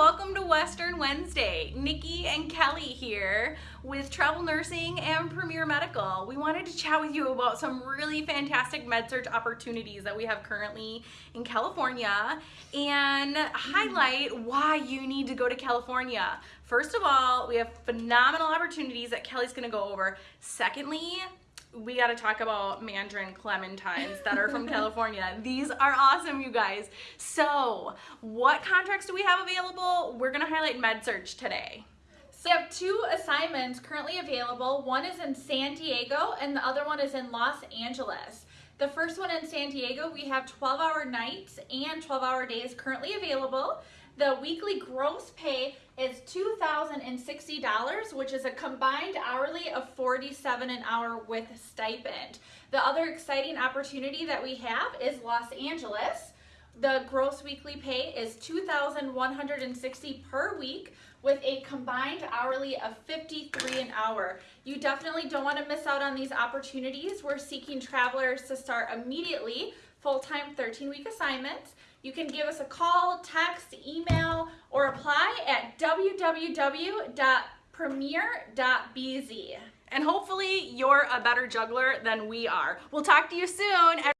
welcome to Western Wednesday. Nikki and Kelly here with Travel Nursing and Premier Medical. We wanted to chat with you about some really fantastic med-surg opportunities that we have currently in California and highlight why you need to go to California. First of all, we have phenomenal opportunities that Kelly's gonna go over. Secondly, we got to talk about mandarin clementines that are from California. These are awesome, you guys. So, what contracts do we have available? We're going to highlight med-surg today. So we have two assignments currently available. One is in San Diego and the other one is in Los Angeles. The first one in San Diego, we have 12 hour nights and 12 hour days currently available. The weekly gross pay is $2,060, which is a combined hourly of 47 an hour with stipend. The other exciting opportunity that we have is Los Angeles. The gross weekly pay is 2,160 per week with a combined hourly of 53 an hour. You definitely don't want to miss out on these opportunities. We're seeking travelers to start immediately full-time 13-week assignments. You can give us a call, text, email, or apply at www.premier.bz. And hopefully you're a better juggler than we are. We'll talk to you soon.